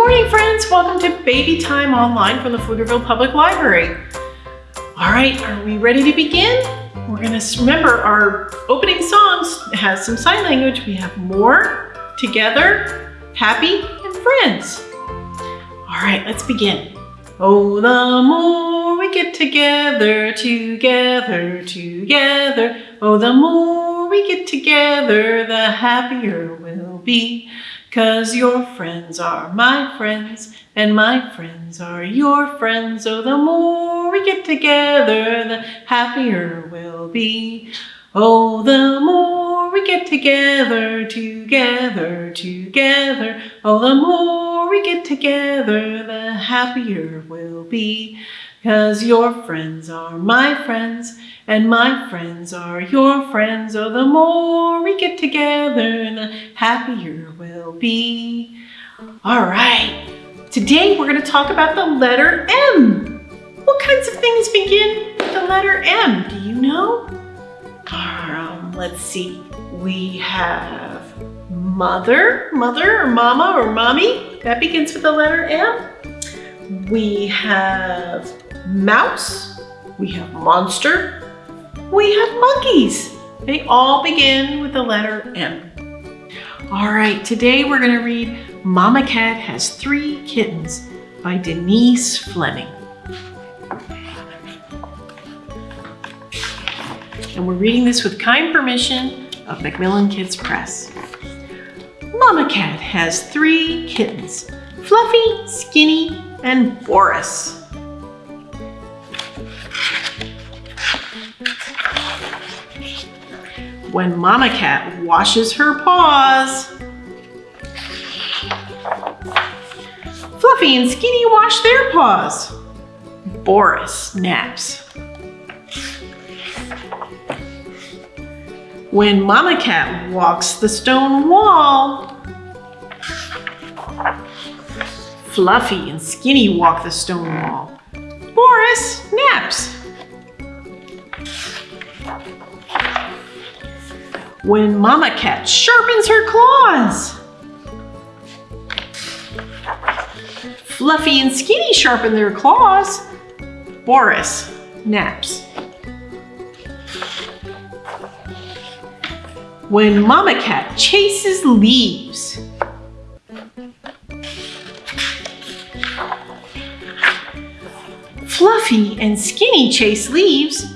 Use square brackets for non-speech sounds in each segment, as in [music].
morning, friends. Welcome to Baby Time Online from the Pflugerville Public Library. All right, are we ready to begin? We're gonna remember our opening songs has some sign language. We have more, together, happy, and friends. All right, let's begin. Oh, the more we get together, together, together. Oh, the more we get together, the happier we'll be. Cause your friends are my friends, and my friends are your friends. So the more we get together, the happier we'll be. Oh, the more we get together, together, together. Oh, the more we get together, the happier we'll be. Cause your friends are my friends, and my friends are your friends. Oh, the more we get together, the happier we'll be. All right, today we're gonna talk about the letter M. What kinds of things begin with the letter M? Do you know? Um, let's see. We have mother, mother or mama or mommy. That begins with the letter M. We have mouse, we have monster, we have monkeys. They all begin with the letter M. All right, today we're gonna read Mama Cat Has Three Kittens by Denise Fleming. And we're reading this with kind permission of Macmillan Kids Press. Mama Cat has three kittens, Fluffy, Skinny, and Boris. When Mama Cat washes her paws. Fluffy and Skinny wash their paws. Boris naps. When Mama Cat walks the stone wall, Fluffy and Skinny walk the stone wall. Boris naps. When Mama Cat sharpens her claws. Fluffy and Skinny sharpen their claws. Boris naps. When Mama Cat chases leaves. Fluffy and Skinny chase leaves.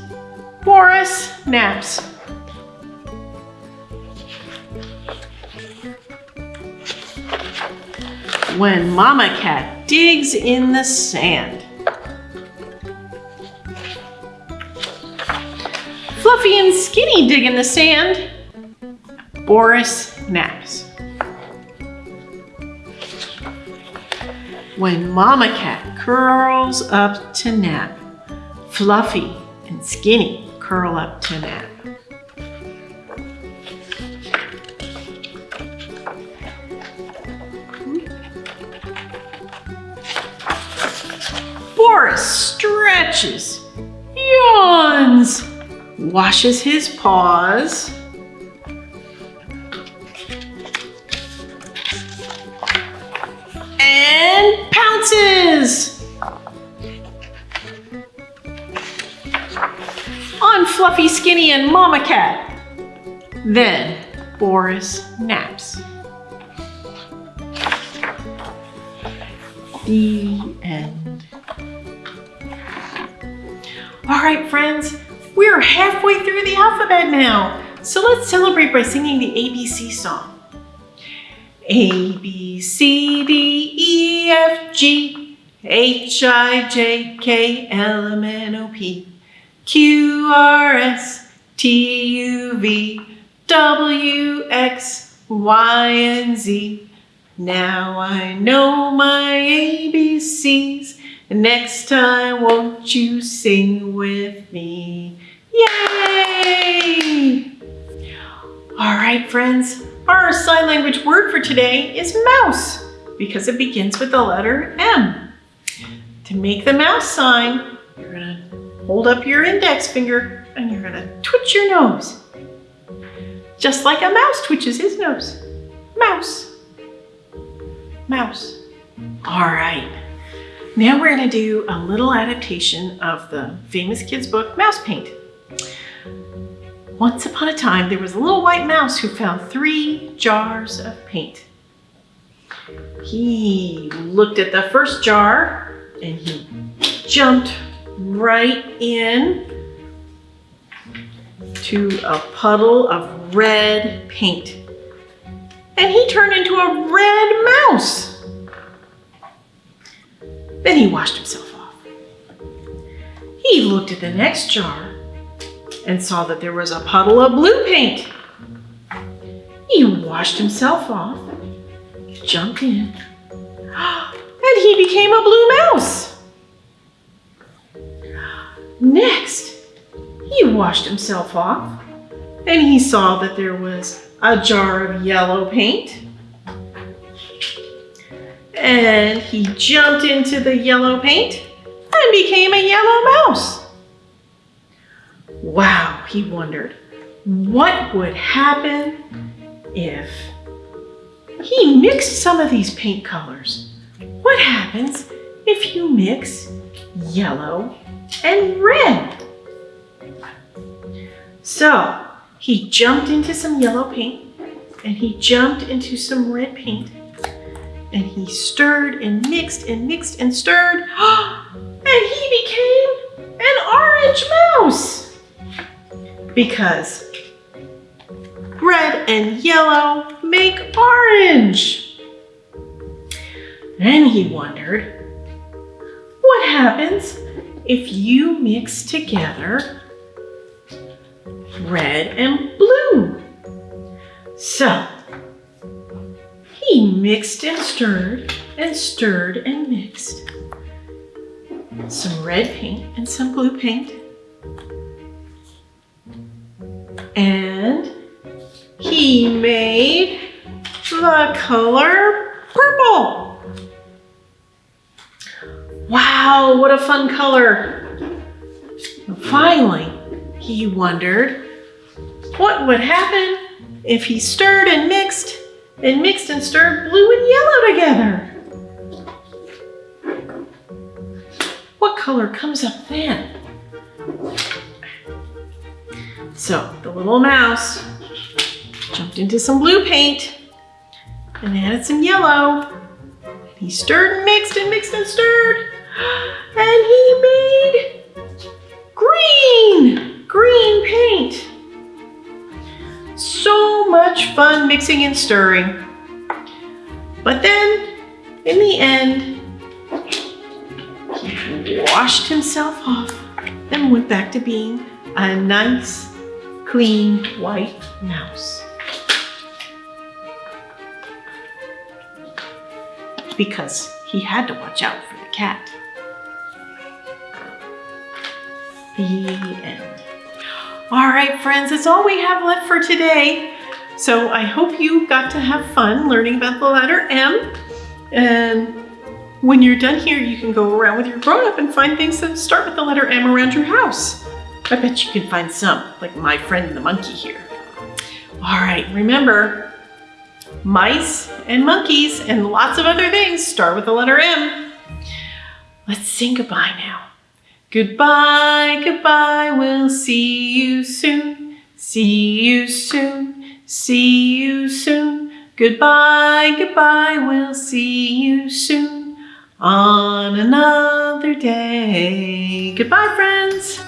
Boris naps. When Mama Cat digs in the sand. Fluffy and Skinny dig in the sand. Boris naps. When Mama Cat curls up to nap, Fluffy and Skinny curl up to nap. Boris stretches, yawns, washes his paws, and pounces on Fluffy, Skinny, and Mama Cat. Then Boris naps. The end. All right, friends, we're halfway through the alphabet now. So let's celebrate by singing the ABC song. A, B, C, D, E, F, G, H, I, J, K, L, M, N, O, P, Q, R, S, T, U, V, W, X, Y, and Z. Now I know my ABCs. Next time, won't you sing with me? Yay! All right, friends, our sign language word for today is mouse because it begins with the letter M. To make the mouse sign, you're gonna hold up your index finger and you're gonna twitch your nose. Just like a mouse twitches his nose. Mouse, mouse. All right. Now we're going to do a little adaptation of the famous kids book, Mouse Paint. Once upon a time, there was a little white mouse who found three jars of paint. He looked at the first jar and he jumped right in to a puddle of red paint. And he turned into a red mouse. Then he washed himself off. He looked at the next jar and saw that there was a puddle of blue paint. He washed himself off, jumped in, [gasps] and he became a blue mouse. Next, he washed himself off and he saw that there was a jar of yellow paint. And he jumped into the yellow paint and became a yellow mouse. Wow, he wondered, what would happen if he mixed some of these paint colors? What happens if you mix yellow and red? So he jumped into some yellow paint and he jumped into some red paint and he stirred and mixed and mixed and stirred [gasps] and he became an orange mouse because red and yellow make orange. Then he wondered, what happens if you mix together red and blue. So he mixed and stirred and stirred and mixed some red paint and some blue paint. And he made the color purple. Wow, what a fun color. Finally, he wondered what would happen if he stirred and mixed and mixed and stirred blue and yellow together? What color comes up then? So the little mouse jumped into some blue paint and added some yellow. He stirred and mixed and mixed and stirred [gasps] and he made fun mixing and stirring. But then, in the end, he washed himself off and went back to being a nice, clean, white mouse. Because he had to watch out for the cat. The end. All right, friends, that's all we have left for today. So I hope you got to have fun learning about the letter M. And when you're done here, you can go around with your grown-up and find things that start with the letter M around your house. I bet you can find some, like my friend the monkey here. All right, remember, mice and monkeys and lots of other things start with the letter M. Let's sing goodbye now. Goodbye, goodbye, we'll see you soon. See you soon, see you soon. Goodbye, goodbye, we'll see you soon on another day. Goodbye, friends.